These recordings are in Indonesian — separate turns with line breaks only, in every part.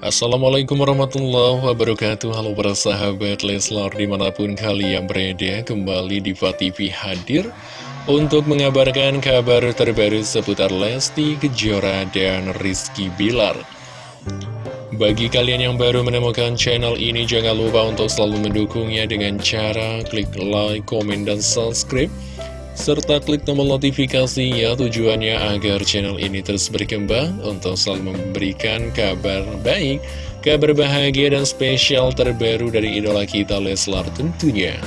Assalamualaikum warahmatullahi wabarakatuh. Halo para sahabat Leslar di mana pun kalian berada Kembali di TV hadir Untuk mengabarkan kabar terbaru seputar Lesti Kejora dan Rizky Bilar. Bagi kalian yang baru menemukan channel ini Jangan lupa untuk selalu mendukungnya dengan cara klik like, komen, dan subscribe serta klik tombol notifikasinya tujuannya agar channel ini terus berkembang untuk selalu memberikan kabar baik, kabar bahagia dan spesial terbaru dari idola kita Leslar tentunya.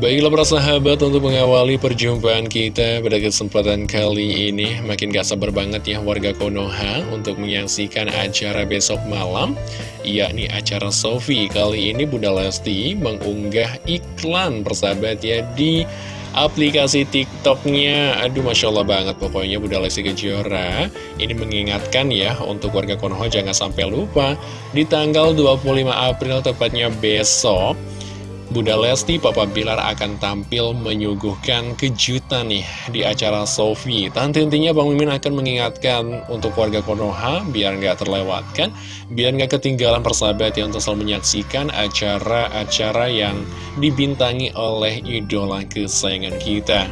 Baiklah para sahabat untuk mengawali perjumpaan kita pada kesempatan kali ini Makin gak sabar banget ya warga Konoha untuk menyaksikan acara besok malam Yakni acara Sofi. Kali ini Bunda Lesti mengunggah iklan persahabat ya di aplikasi TikToknya. Aduh Masya Allah banget pokoknya Bunda Lesti Kejora. Ini mengingatkan ya untuk warga Konoha jangan sampai lupa Di tanggal 25 April tepatnya besok Bunda Lesti, Papa Bilar akan tampil menyuguhkan kejutan nih di acara Sofi. Tante intinya Bang Mimin akan mengingatkan untuk warga Konoha biar nggak terlewatkan, biar nggak ketinggalan persahabat yang untuk selalu menyaksikan acara-acara yang dibintangi oleh idola kesayangan kita.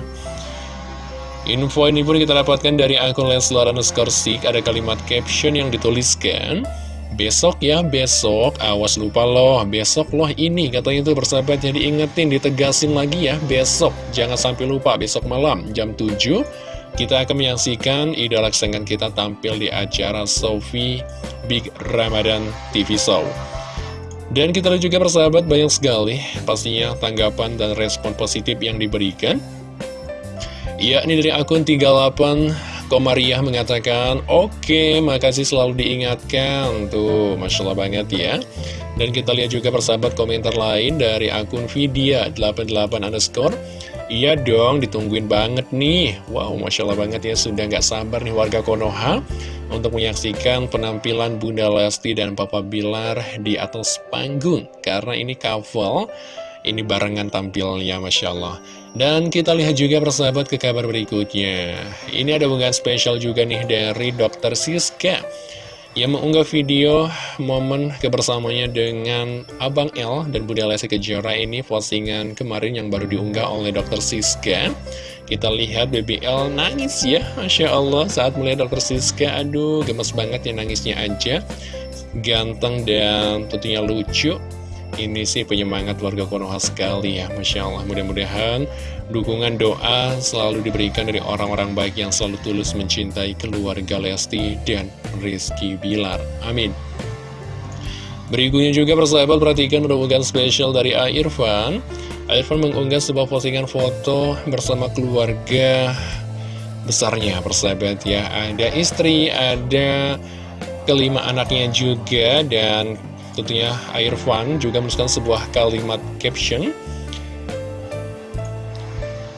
Info ini pun kita dapatkan dari akun Leslar underscore ada kalimat caption yang dituliskan Besok ya, besok, awas lupa loh, besok loh ini, katanya itu bersahabat jadi ingetin, ditegasin lagi ya, besok, jangan sampai lupa, besok malam, jam 7, kita akan menyaksikan idola kesayangan kita tampil di acara Sofi Big Ramadan TV Show. Dan kita lihat juga persahabat banyak sekali pastinya tanggapan dan respon positif yang diberikan. Ya, ini dari akun 38 Komariah mengatakan, Oke, makasih selalu diingatkan. Tuh, Masya Allah banget ya. Dan kita lihat juga persahabat komentar lain dari akun Vidya88 underscore. Iya dong, ditungguin banget nih. Wow, Masya Allah banget ya, sudah nggak sabar nih warga Konoha untuk menyaksikan penampilan Bunda Lesti dan Papa Bilar di atas panggung. Karena ini couple ini barengan tampilnya, Masya Allah. Dan kita lihat juga persahabat ke kabar berikutnya. Ini ada unggahan spesial juga nih dari Dr. Siska. Yang mengunggah video momen kebersamanya dengan Abang L dan Bunda Lesti Kejora ini postingan kemarin yang baru diunggah oleh Dr. Siska. Kita lihat BBL nangis ya, Masya Allah saat melihat Dr. Siska, aduh gemes banget ya nangisnya aja. Ganteng dan tentunya lucu ini sih penyemangat warga Konoha sekali ya Masya Allah. Mudah-mudahan dukungan doa selalu diberikan dari orang-orang baik yang selalu tulus mencintai keluarga Lesti dan Rizky Bilar. Amin. Berikutnya juga persahabat perhatikan unggahan spesial dari A. Irfan. A. Irfan mengunggah sebuah postingan foto bersama keluarga besarnya persahabat ya. Ada istri, ada kelima anaknya juga dan Tentunya Irfan juga menuliskan sebuah kalimat caption.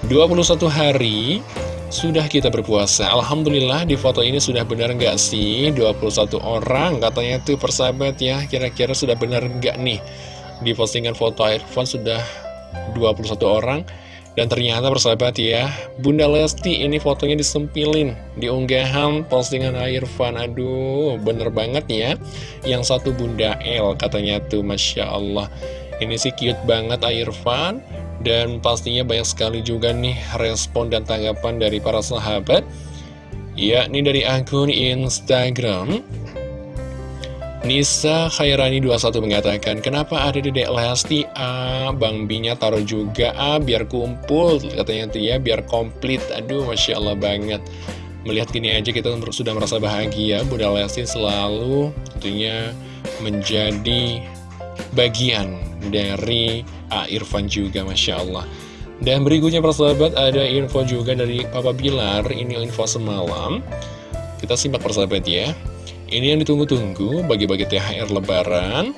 21 hari sudah kita berpuasa. Alhamdulillah di foto ini sudah benar nggak sih? 21 orang katanya tuh persahabat ya Kira-kira sudah benar nggak nih? Di postingan foto Irfan sudah 21 orang dan ternyata persahabat ya, Bunda Lesti ini fotonya disempilin di unggahan postingan Irfan. Aduh, bener banget ya. Yang satu Bunda L katanya tuh, Masya Allah. Ini sih cute banget Irfan. Dan pastinya banyak sekali juga nih respon dan tanggapan dari para sahabat. Ya, ini dari akun Instagram Nisa Khairani 21 mengatakan, kenapa ada dedek Lesti? Ah, Bang Binya taruh juga, ah, biar kumpul, katanya tuh ya, biar komplit. Aduh, Masya Allah banget. Melihat gini aja kita sudah merasa bahagia, Bunda Lesti selalu tentunya menjadi bagian dari A Irfan juga, Masya Allah. Dan berikutnya persahabat, ada info juga dari Papa Bilar, ini info semalam. Kita simak persahabat ya. Ini yang ditunggu-tunggu bagi-bagi THR lebaran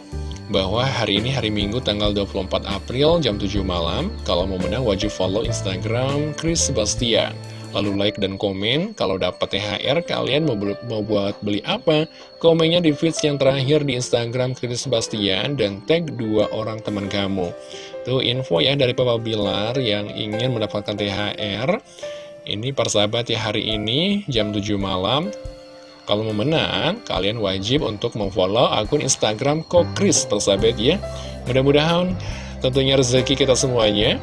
bahwa hari ini hari Minggu tanggal 24 April jam 7 malam. Kalau mau menang wajib follow Instagram Chris Sebastian. Lalu like dan komen, kalau dapat THR kalian mau, buat beli apa? Komennya di feeds yang terakhir di Instagram Chris Sebastian dan tag dua orang teman kamu. Tuh info ya dari Papa Bilar yang ingin mendapatkan THR. Ini persahabat ya hari ini jam 7 malam Kalau mau menang, kalian wajib untuk memfollow akun Instagram Kokris, persahabat ya. Mudah-mudahan tentunya rezeki kita semuanya.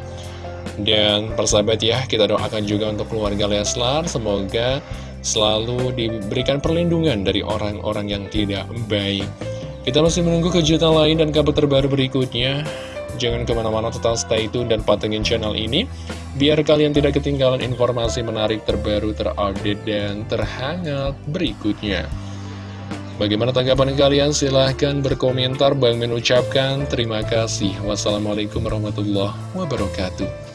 Dan persahabat ya, kita doakan juga untuk keluarga Leslar, semoga selalu diberikan perlindungan dari orang-orang yang tidak baik. Kita masih menunggu kejutan lain dan kabar terbaru berikutnya. Jangan ke mana-mana tetap stay tune dan patengin channel ini Biar kalian tidak ketinggalan informasi menarik terbaru terupdate dan terhangat berikutnya. Bagaimana tanggapan kalian? Silahkan berkomentar. Bang mengucapkan terima kasih. Wassalamualaikum warahmatullahi wabarakatuh